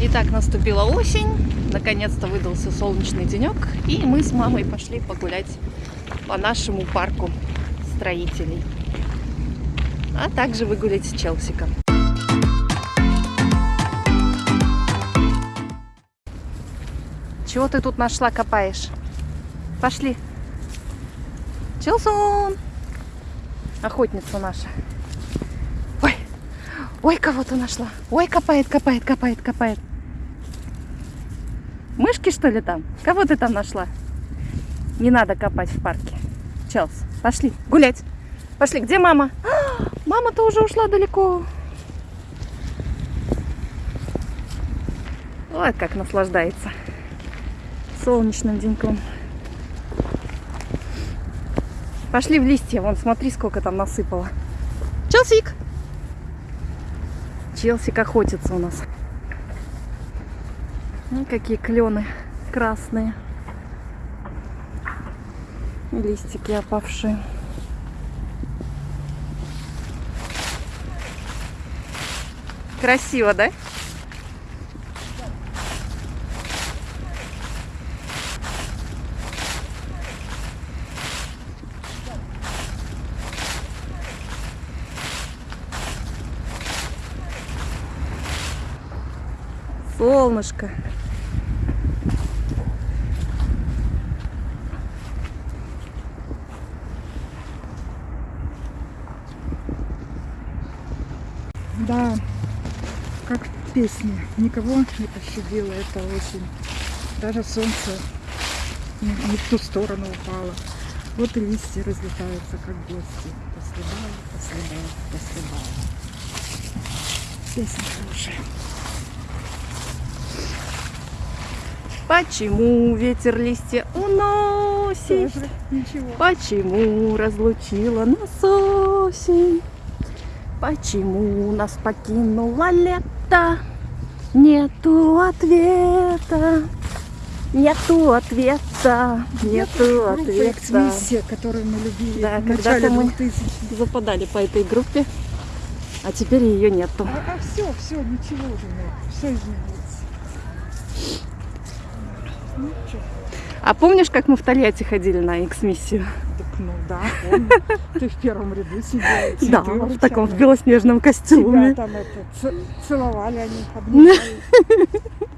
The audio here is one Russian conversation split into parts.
Итак, наступила осень, наконец-то выдался солнечный денек, и мы с мамой пошли погулять по нашему парку строителей, а также выгулять с Челсиком. Чего ты тут нашла, копаешь? Пошли. Челсон! Охотница наша. Ой, ой, кого-то нашла. Ой, копает, копает, копает, копает. Мышки, что ли, там? Кого ты там нашла? Не надо копать в парке. Челс, пошли гулять. Пошли, где мама? А, Мама-то уже ушла далеко. Вот как наслаждается солнечным деньком. Пошли в листья. Вон, смотри, сколько там насыпало. Челсик! Челсик охотится у нас. Ну, какие клены красные. Листики опавшие. Красиво, да? Солнышко. Да, как в песне. Никого не пощадила эта осень. Даже солнце не, в ту сторону упало. Вот и листья разлетаются, как гости. По следам, по следам, по следам. Песня хорошая. Почему ветер листья уносит? Тоже ничего. Почему разлучила нас осень? Почему нас покинуло лето? Нету ответа. Нету ответа. Нету Группа ответа. «Эксмиссия», которую мы любили Да, когда-то мы 2000 западали по этой группе, а теперь ее нету. А, все, все, ничего уже нет. Все изменилось. Ну, А помнишь, как мы в Тольятти ходили на экс-миссию? так, ну да, помню. Ты в первом ряду сидела. Да, в таком в белоснежном Тебя костюме. там это, целовали они, обнимали.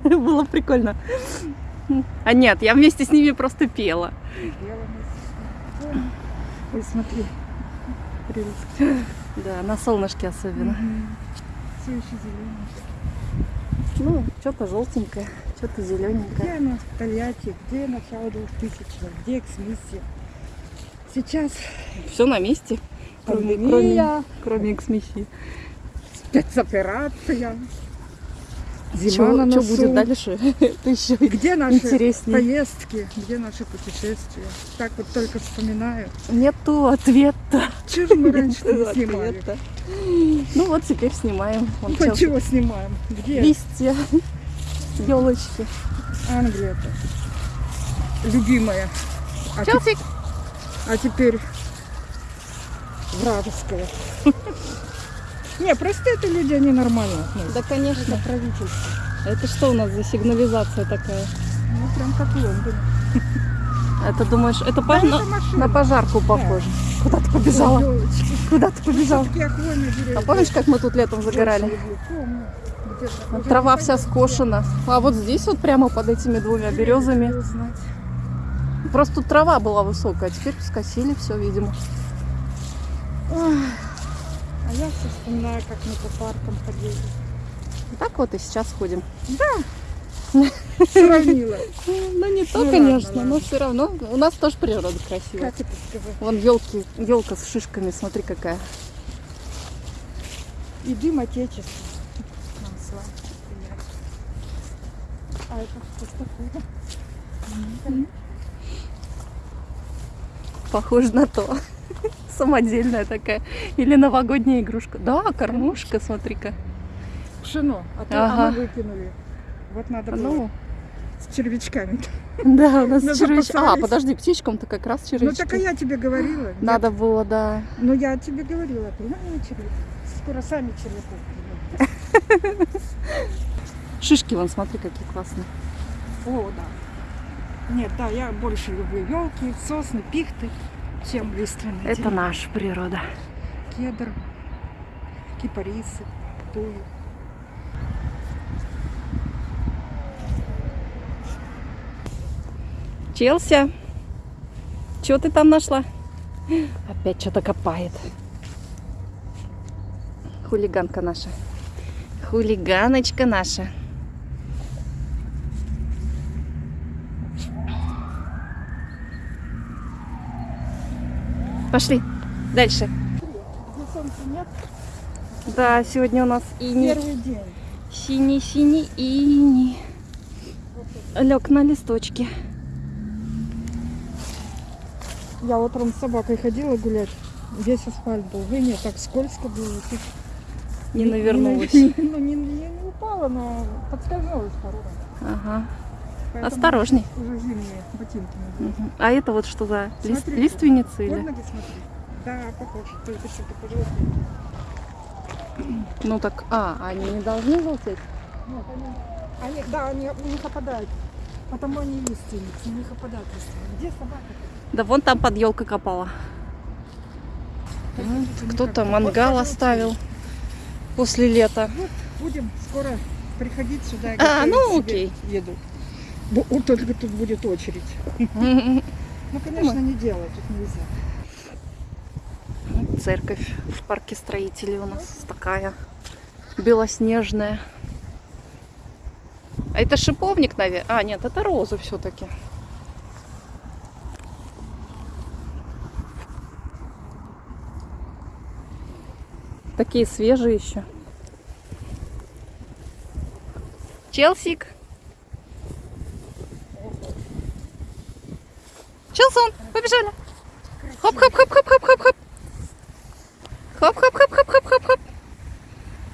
Было прикольно. А нет, я вместе с ними просто пела. Ой, смотри. Прелесть. Да, на солнышке особенно. Все еще зеленое. Ну, что-то желтенькое, что-то зелененькое. Где оно в Тольятти? Где начало 2000-х? Где эксмиссия? Сейчас Все на месте. Кроме, кроме, кроме экс-миссии. спецоперация. Зима на Что носу. будет дальше? Это еще Где наши интереснее. поездки? Где наши путешествия? Так вот только вспоминаю. Нету ответа. Чего же мы раньше не снимали? Ну вот теперь снимаем. Вон Челси. чего снимаем? Где? Листья, елочки. Англия-то. Любимая. А, Челсик. а теперь вражеская. Не, просто это люди, они нормально относятся. Да, конечно. Это правительство. Это что у нас за сигнализация такая? Ну, прям как в Лондоне. Это думаешь, это, Да, пож- это на, машина. на пожарку похоже. Куда ты побежала? Ой. Куда ты побежала? А помнишь, как мы тут летом загорали? Трава вся скошена. А вот здесь вот прямо под этими двумя березами. Просто тут трава была высокая, а теперь скосили все, видимо. А я все вспоминаю, как мы по паркам ходили. Так вот и сейчас ходим. Сравнила. Ну не то, Ну, конечно, но все равно у нас тоже природа красивая. Как это сказать? Вон елки, елка с шишками, смотри какая. И дым отечества. А это что такое? Похоже на то. Самодельная такая. Или новогодняя игрушка. Да, кормушка, смотри-ка. Пшено. А, то, Ага. а мы выкинули. Вот надо было Ну, с червячками. да, у нас Ну, червяч- А, подожди, птичкам-то как раз Ну червячки. так а я тебе говорила. Надо было, да. Ну я тебе говорила, ты на червяк. Скоро сами червяков. Шишки, вон, смотри, какие классные. О, да. Нет, да, я больше люблю елки, сосны, пихты, чем лиственные. Это деревья. наша природа. Кедр, кипарисы, туи. Челси, что ты там нашла? Опять что-то копает. Хулиганка наша. Хулиганочка наша. Пошли дальше. Да, сегодня у нас ини. первый день. Синий-синий ини. Лег на листочке. Я утром с собакой ходила гулять. Весь асфальт был. Вы нет, так скользко было. Не навернулась. Не, ну, не, не- не упала, но подскользнулась пару раз. Ага. Поэтому Осторожней. Уже зимние ботинки. Мгм. А это вот что за лист- Под или? ноги. Да, похоже. Только что-то пожелтели. Ну так, а, они не должны желтеть? Нет, они, они, да, они, у них опадают. Потому они лиственницы, у них опадают листва. Где собака? Да вон там под елкой копала. Кто-то мангал оставил после лета. Будем скоро приходить сюда А, ну, окей. еду. Вот только тут будет очередь. Ну, конечно, не делать тут нельзя. Церковь в парке строителей у нас такая белоснежная. А это шиповник, наверное. А, нет, это розы все-таки. Такие свежие еще. Челсик. Челсон, побежали. Хоп-хоп-хоп-хоп-хоп-хоп-хоп. Хоп-хоп-хоп-хоп-хоп-хоп-хоп.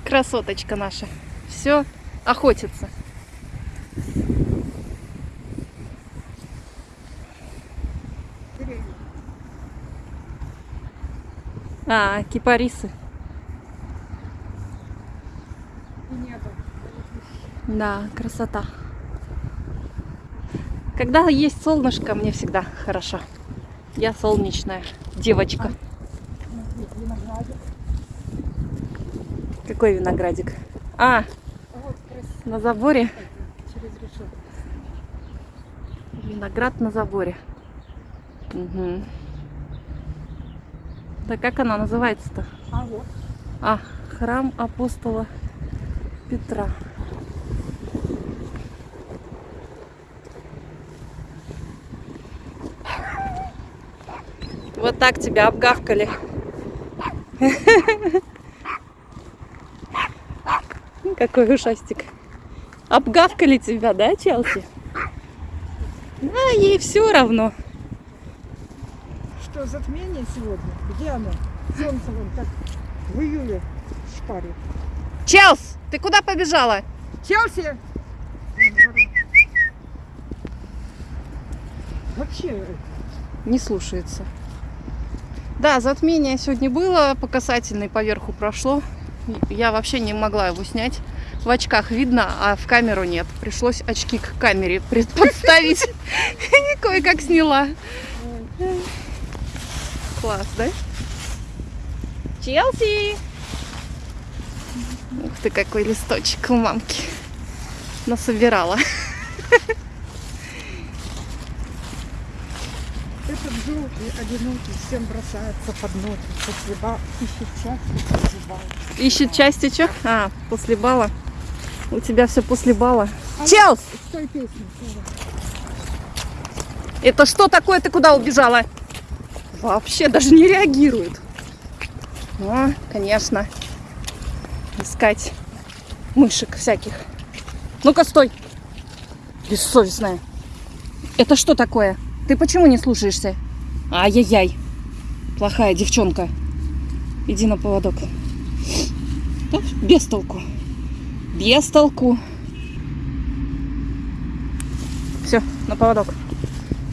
Красоточка наша. Все, охотится. А, кипарисы. Да, красота. Когда есть солнышко, мне всегда хорошо. Я солнечная девочка. Какой виноградик? А, на заборе. Виноград на заборе. Угу. Да как она называется-то? А вот. А, храм апостола Петра. Вот так тебя обгавкали. Какой ушастик. Обгавкали тебя, да, Челси? А ей все равно. Что, затмение сегодня? Где оно? Солнце вон как в июле шпарит. Челс, ты куда побежала? Челси! Вообще, Не слушается. Да, затмение сегодня было, по касательной поверху прошло. Я вообще не могла его снять. В очках видно, а в камеру нет. Пришлось очки к камере подставить. И кое-как сняла. Класс, да? Челси! Ух ты, какой листочек у мамки. Насобирала. этот желтый, одинокий, всем бросается под ноги. После ба ищет счастье, после бала. Ищет части чё? А, после бала. У тебя все после бала. А Челс! С той тоже. Это что такое? Ты куда убежала? Вообще даже не реагирует. Ну, конечно. Искать мышек всяких. Ну-ка, стой. Бессовестная. Это что такое? Ты почему не слушаешься? Ай-яй-яй. Плохая девчонка. Иди на поводок. Да, без толку. Без толку. Все, на поводок.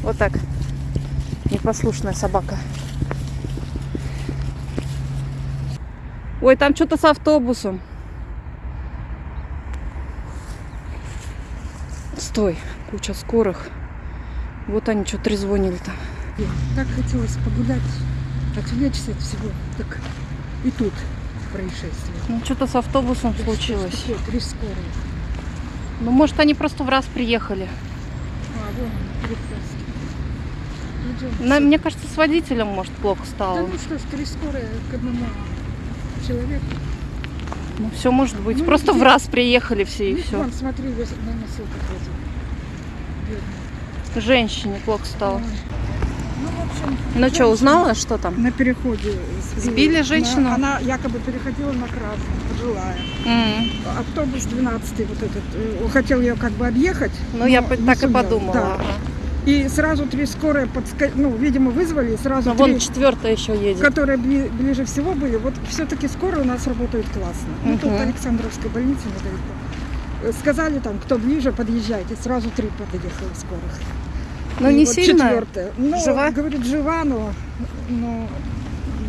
Вот так. Непослушная собака. Ой, там что-то с автобусом. Стой, куча скорых. Вот они что трезвонили там. Так хотелось погулять, отвлечься от всего. Так и тут происшествие. Ну, что-то с автобусом случилось. Что, Три скорые. Ну, может, они просто в раз приехали. А, вон. Идем. На- мне кажется, с водителем, может, плохо Да стало. ну что ж, три скорые к одному человеку. Ну, все может быть. Ну, просто в где- раз приехали все и Ну, все. Вон, смотри, на носилках возят. Бедные. Женщине плохо стало. Ну, в общем, Ну что, узнала, что там? На переходе Сбили женщину? Она, она якобы переходила на красный, пожилая. М. Автобус 12 вот этот, э, хотел ее как бы объехать. Ну, я так и сумел. подумала. Да. ага. И сразу три скорые, подска... ну, видимо, вызвали, и сразу Но вон три, четвертая еще едет. которые бли- ближе всего были. Вот все-таки скорые у нас работают классно. Ну, тут Мгм. Александровская больница недалеко. Сказали там, кто ближе, подъезжайте. Сразу три подъехало скорых. Ну, И не вот сильно. четвертая. Ну, Жива? говорит, жива, но, но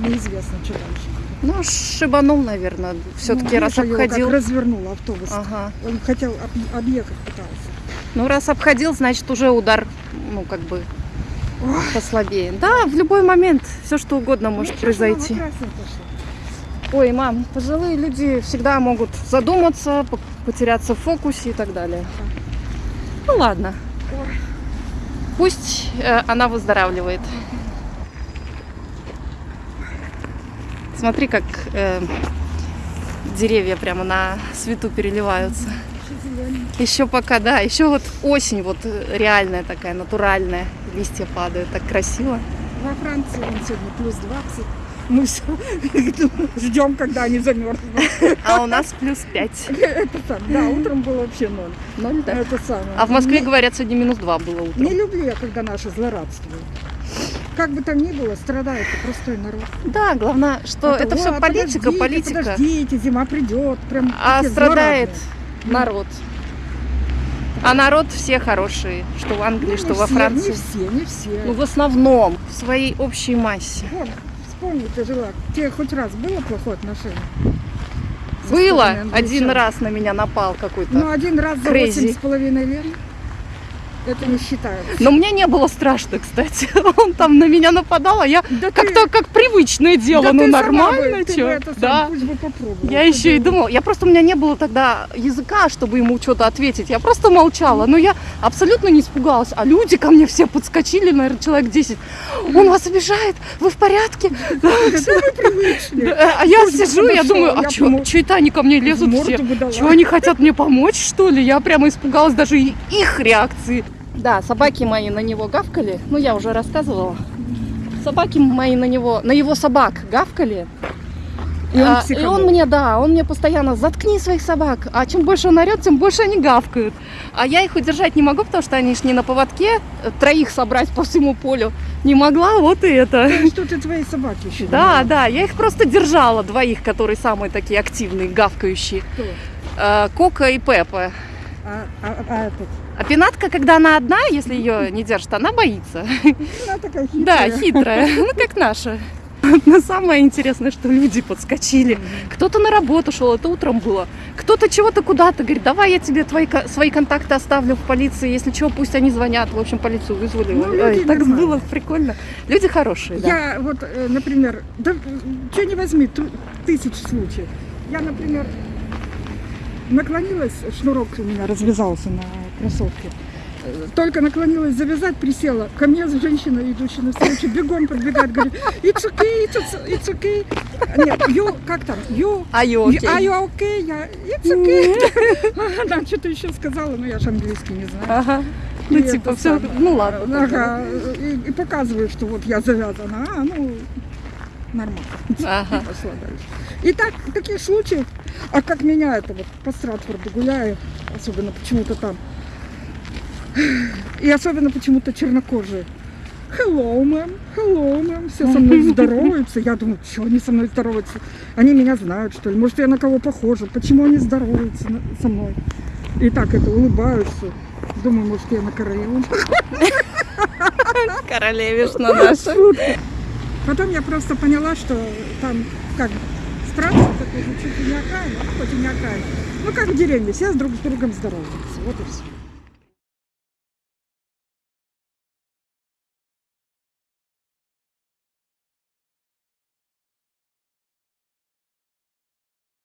неизвестно, что дальше. Ну, шибанул, наверное. Все-таки Ну, раз видишь, его как обходил. развернул автобус. Ага. Он хотел об- объехать пытался. Ну, раз обходил, значит, уже удар, ну, как бы Ой. послабее. Да, в любой момент все что угодно может Ну, произойти. пошла? Ой, мам, пожилые люди всегда могут задуматься, по- потеряться в фокусе и так далее. Ну ладно. Пусть э, она выздоравливает. Смотри, как э, деревья прямо на свету переливаются. Еще пока, да, еще вот осень вот реальная такая, натуральная. Листья падают, так красиво. Во Франции он сегодня плюс 20. Мы ждем, когда они замерзнут. А у нас плюс 5. Это сам. Да, утром было вообще ноль. Ноль, да? Это самое. А в Москве, Не- говорят, сегодня минус 2 было утром. Не люблю я, когда наши злорадствуют. Как бы там ни было, страдает простой народ. Да, главное, что это, все «О, политика, подождите, политика. Подождите, зима придет. Прям А страдает злорадные. народ. А народ все хорошие, что в Англии, Ну, что во все, Франции. Не все, не все. Ну, в основном, в своей общей массе. Вон, вспомни, ты жила. Тебе хоть раз было плохое отношение? Было англичан? один раз на меня напал какой-то. Ну, один раз за восемь с половиной лет. Это не считается. Но мне не было страшно, кстати. Он там на меня нападал, а я Да как-то как привычное дело, да ну нормально, сам, Да. Я еще и думала, я просто у меня не было тогда языка, чтобы ему что-то ответить. Я просто молчала. Но я абсолютно не испугалась. А люди ко мне все подскочили, наверное, человек 10. Он вас обижает? Вы в порядке? Да А я сижу, я думаю, а что, это они ко мне лезут все? Чего они хотят мне помочь, что ли? Я прямо испугалась даже их реакции. Да, собаки мои на него гавкали. Ну, я уже рассказывала. Собаки мои на него, на его собак гавкали. И он А, и он мне, да, он мне постоянно заткни своих собак. А чем больше он орет, тем больше они гавкают. А я их удержать не могу, потому что они ж не на поводке. э, Троих собрать по всему полю не могла, вот и это. Ну, Что ты твои собаки еще? Да, да, я их просто держала, двоих, которые самые такие активные, гавкающие. Кто? Э, Кока и Пеппа. А, а- а этот? А пинатка, когда она одна, если ее не держит, она боится. Она такая хитрая. Да, хитрая, ну как наша. Но самое интересное, что люди подскочили. Кто-то на работу шел, это утром было. Кто-то чего-то куда-то говорит, давай я тебе твои, свои контакты оставлю в полиции, если что, пусть они звонят. В общем, полицию вызвали. Ну, Ой, так нормальные. было прикольно. Люди хорошие, да. Я вот, э, например, да что не возьми, тысяч случаев. Я, например, наклонилась, шнурок у меня развязался на кроссовке. Только наклонилась завязать, присела. Ко мне женщина, идущая навстречу, бегом подбегает, говорит, it's okay, it's, it's okay. Нет, you, как там, you, А you- окей. are you okay? Я, it's okay. Она что-то еще сказала, но я же английский не знаю. Ага. Ну, И типа, все, самое. ну ладно. Ага, и, и показываю, что вот я завязана. А, ну, нормально. Ага. Пошла дальше. И так, таких случаев, а как меня это вот по Стратфорду гуляю, особенно почему-то там, и особенно почему-то чернокожие. Hello, мэм, hello, мэм. Все со мной здороваются. Я думаю, что они со мной здороваются? Они меня знают, что ли? Может, я на кого похожа? Почему они здороваются со мной? И так это улыбаются. Думаю, может, я на королеву. Королевишна наша. Потом я просто поняла, что там как Стратфорд такой, ну, чуть ли не окраина, хоть и не окраина. Ну, как в деревне, все друг с другом здороваются. Вот и все.